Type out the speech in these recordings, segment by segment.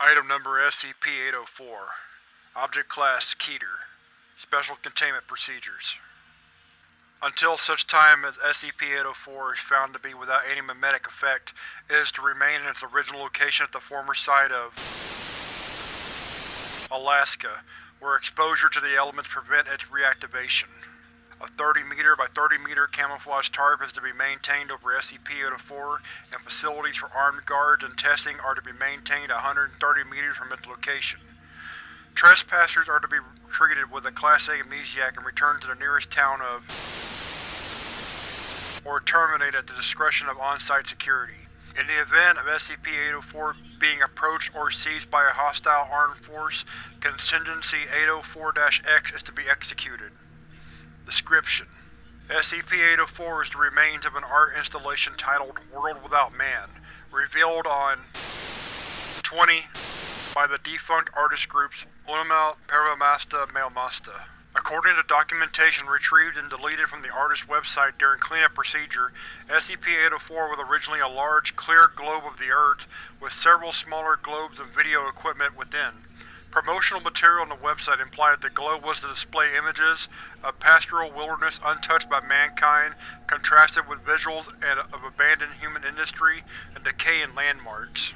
Item number SCP-804 Object Class Keter Special Containment Procedures Until such time as SCP-804 is found to be without any memetic effect, it is to remain in its original location at the former site of Alaska, where exposure to the elements prevent its reactivation. A 30 meter by 30 meter camouflage tarp is to be maintained over SCP-804, and facilities for armed guards and testing are to be maintained 130 meters from its location. Trespassers are to be treated with a Class A amnesiac and returned to the nearest town of or terminated at the discretion of on-site security. In the event of SCP-804 being approached or seized by a hostile armed force, Contingency 804-X is to be executed. Description: SCP-804 is the remains of an art installation titled World Without Man, revealed on 20 by the defunct artist groups Unamal Paramasta Mailmasta. According to documentation retrieved and deleted from the artist's website during cleanup procedure, SCP-804 was originally a large, clear globe of the Earth with several smaller globes and video equipment within. Promotional material on the website implied the globe was to display images of pastoral wilderness untouched by mankind, contrasted with visuals of abandoned human industry and decaying landmarks.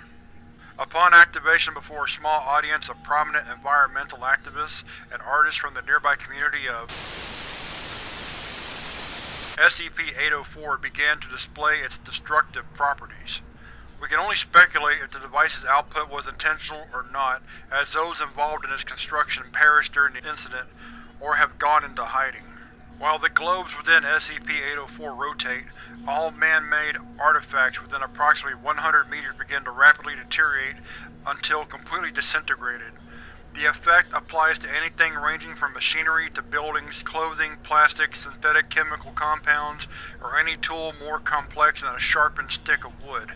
Upon activation before a small audience of prominent environmental activists and artists from the nearby community of SCP-804 began to display its destructive properties. We can only speculate if the device's output was intentional or not, as those involved in its construction perished during the incident or have gone into hiding. While the globes within SCP-804 rotate, all man-made artifacts within approximately 100 meters begin to rapidly deteriorate until completely disintegrated. The effect applies to anything ranging from machinery to buildings, clothing, plastics, synthetic chemical compounds, or any tool more complex than a sharpened stick of wood.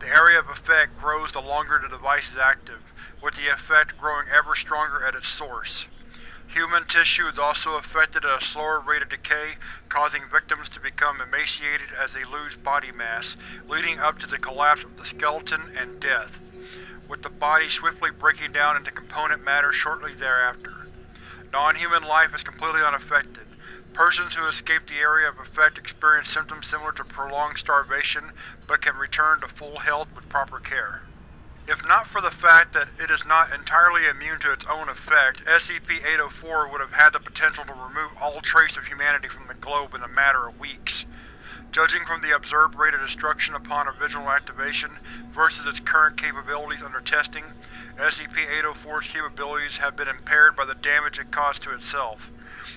The area of effect grows the longer the device is active, with the effect growing ever stronger at its source. Human tissue is also affected at a slower rate of decay, causing victims to become emaciated as they lose body mass, leading up to the collapse of the skeleton and death, with the body swiftly breaking down into component matter shortly thereafter. Non-human life is completely unaffected. Persons who escape the area of effect experience symptoms similar to prolonged starvation, but can return to full health with proper care. If not for the fact that it is not entirely immune to its own effect, SCP-804 would have had the potential to remove all trace of humanity from the globe in a matter of weeks. Judging from the observed rate of destruction upon original activation versus its current capabilities under testing, SCP-804's capabilities have been impaired by the damage it caused to itself.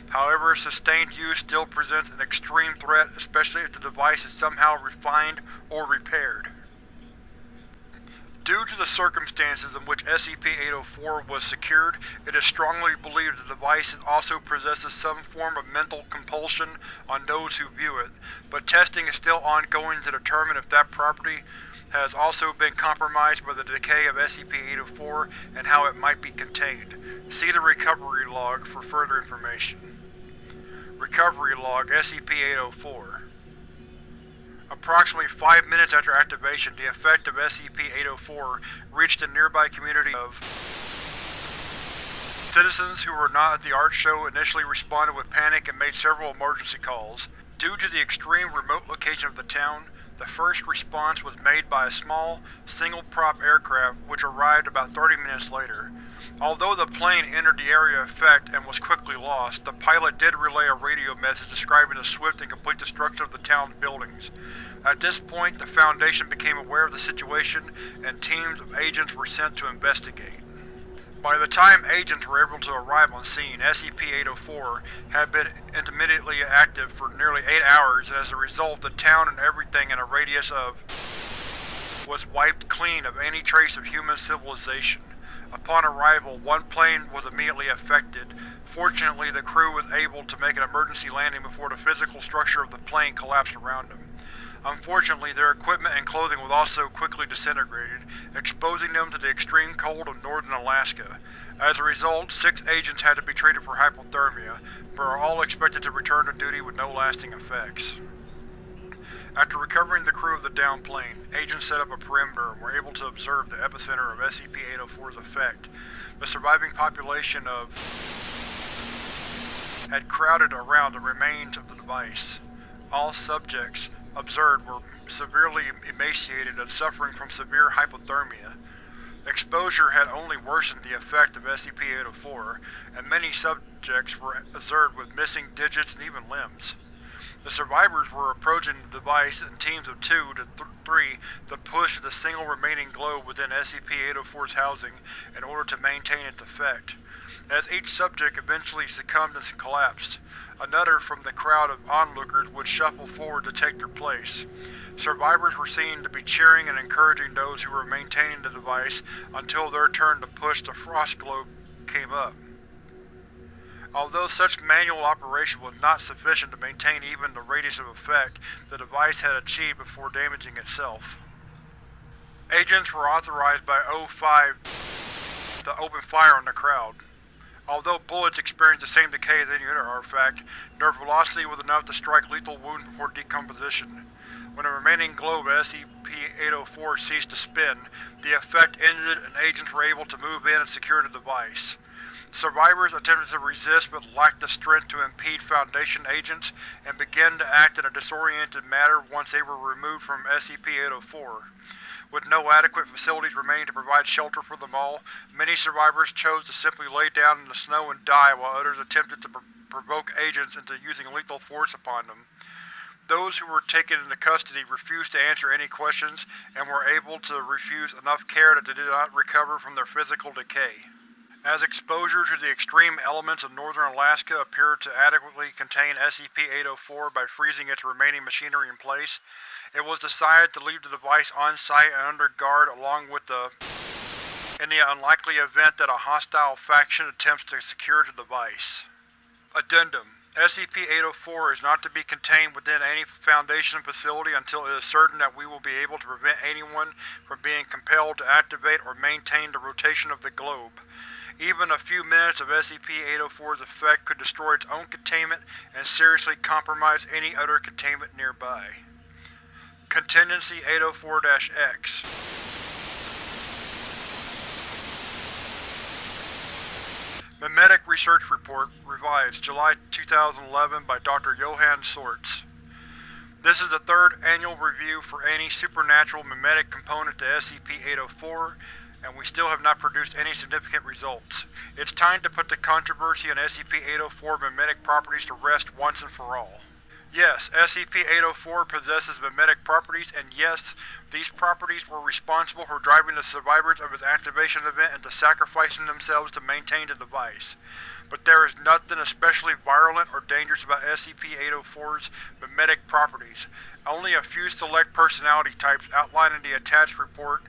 However, sustained use still presents an extreme threat, especially if the device is somehow refined or repaired. Due to the circumstances in which SCP-804 was secured, it is strongly believed the device also possesses some form of mental compulsion on those who view it, but testing is still ongoing to determine if that property has also been compromised by the decay of SCP-804 and how it might be contained. See the recovery log for further information. Recovery Log SCP-804 Approximately five minutes after activation, the effect of SCP-804 reached the nearby community of Citizens who were not at the art show initially responded with panic and made several emergency calls. Due to the extreme remote location of the town, the first response was made by a small, single-prop aircraft which arrived about 30 minutes later. Although the plane entered the area of effect and was quickly lost, the pilot did relay a radio message describing the swift and complete destruction of the town's buildings. At this point, the Foundation became aware of the situation, and teams of agents were sent to investigate. By the time agents were able to arrive on scene, SCP-804 had been intermittently active for nearly eight hours, and as a result, the town and everything in a radius of was wiped clean of any trace of human civilization. Upon arrival, one plane was immediately affected. Fortunately, the crew was able to make an emergency landing before the physical structure of the plane collapsed around them. Unfortunately, their equipment and clothing was also quickly disintegrated, exposing them to the extreme cold of northern Alaska. As a result, six agents had to be treated for hypothermia, but are all expected to return to duty with no lasting effects. After recovering the crew of the downed plane, agents set up a perimeter and were able to observe the epicenter of SCP-804's effect. The surviving population of had crowded around the remains of the device. All subjects observed were severely emaciated and suffering from severe hypothermia. Exposure had only worsened the effect of SCP-804, and many subjects were observed with missing digits and even limbs. The survivors were approaching the device in teams of two to th three to push the single remaining globe within SCP-804's housing in order to maintain its effect. As each subject eventually succumbed and collapsed, another from the crowd of onlookers would shuffle forward to take their place. Survivors were seen to be cheering and encouraging those who were maintaining the device until their turn to push the frost globe came up. Although such manual operation was not sufficient to maintain even the radius of effect the device had achieved before damaging itself. Agents were authorized by O5 to open fire on the crowd. Although bullets experienced the same decay as any other artifact, their velocity was enough to strike lethal wounds before decomposition. When the remaining globe of SCP-804 ceased to spin, the effect ended and agents were able to move in and secure the device. Survivors attempted to resist but lacked the strength to impede Foundation agents and began to act in a disoriented manner once they were removed from SCP-804. With no adequate facilities remaining to provide shelter for them all, many survivors chose to simply lay down in the snow and die while others attempted to pr provoke agents into using lethal force upon them. Those who were taken into custody refused to answer any questions and were able to refuse enough care that they did not recover from their physical decay. As exposure to the extreme elements of northern Alaska appeared to adequately contain SCP-804 by freezing its remaining machinery in place, it was decided to leave the device on-site and under guard along with the in the unlikely event that a hostile faction attempts to secure the device. Addendum SCP-804 is not to be contained within any Foundation facility until it is certain that we will be able to prevent anyone from being compelled to activate or maintain the rotation of the globe. Even a few minutes of SCP-804's effect could destroy its own containment and seriously compromise any other containment nearby. Contingency 804-X Memetic Research Report, revised, July 2011 by Dr. Johann Sortz. This is the third annual review for any supernatural memetic component to SCP-804, and we still have not produced any significant results. It's time to put the controversy on SCP-804 memetic properties to rest once and for all. Yes, SCP-804 possesses memetic properties, and yes, these properties were responsible for driving the survivors of its activation event into sacrificing themselves to maintain the device. But there is nothing especially virulent or dangerous about SCP-804's memetic properties. Only a few select personality types outlined in the attached report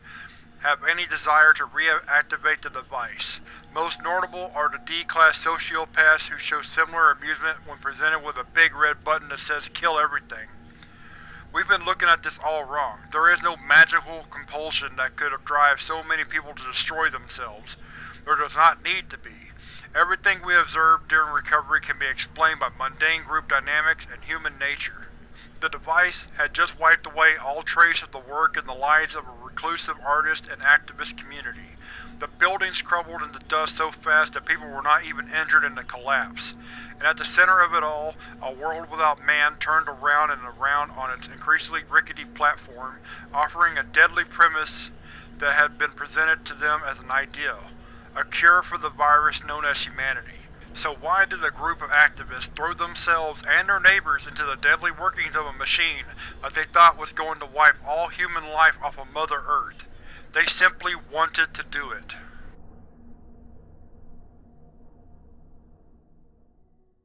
have any desire to reactivate the device. Most notable are the D-Class sociopaths who show similar amusement when presented with a big red button that says kill everything. We've been looking at this all wrong. There is no magical compulsion that could drive so many people to destroy themselves. There does not need to be. Everything we observed during recovery can be explained by mundane group dynamics and human nature. The device had just wiped away all trace of the work and the lives of a reclusive artist and activist community. The buildings crumbled into dust so fast that people were not even injured in the collapse. And at the center of it all, a world without man turned around and around on its increasingly rickety platform, offering a deadly premise that had been presented to them as an ideal. A cure for the virus known as humanity. So why did a group of activists throw themselves and their neighbors into the deadly workings of a machine that they thought was going to wipe all human life off of Mother Earth? They simply wanted to do it.